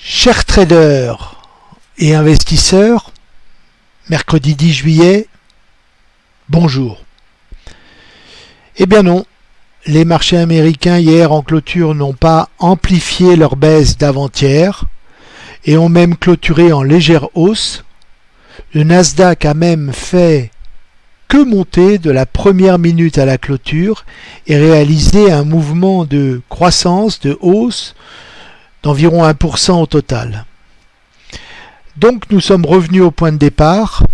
Chers traders et investisseurs, mercredi 10 juillet, bonjour. Eh bien non, les marchés américains hier en clôture n'ont pas amplifié leur baisse d'avant-hier et ont même clôturé en légère hausse. Le Nasdaq a même fait que monter de la première minute à la clôture et réalisé un mouvement de croissance, de hausse d'environ 1% au total. Donc nous sommes revenus au point de départ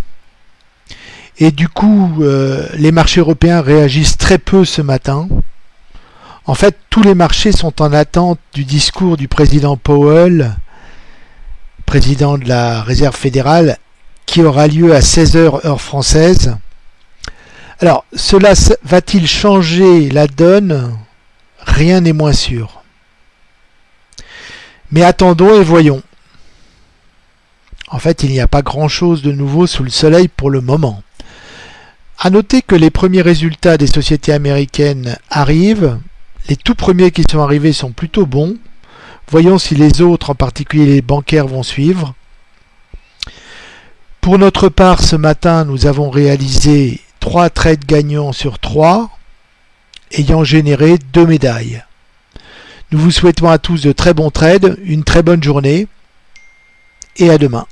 et du coup euh, les marchés européens réagissent très peu ce matin. En fait tous les marchés sont en attente du discours du président Powell, président de la Réserve fédérale, qui aura lieu à 16h heure française. Alors cela va-t-il changer la donne? Rien n'est moins sûr. Mais attendons et voyons. En fait, il n'y a pas grand-chose de nouveau sous le soleil pour le moment. A noter que les premiers résultats des sociétés américaines arrivent. Les tout premiers qui sont arrivés sont plutôt bons. Voyons si les autres, en particulier les bancaires, vont suivre. Pour notre part, ce matin, nous avons réalisé 3 trades gagnants sur 3, ayant généré 2 médailles. Nous vous souhaitons à tous de très bons trades, une très bonne journée et à demain.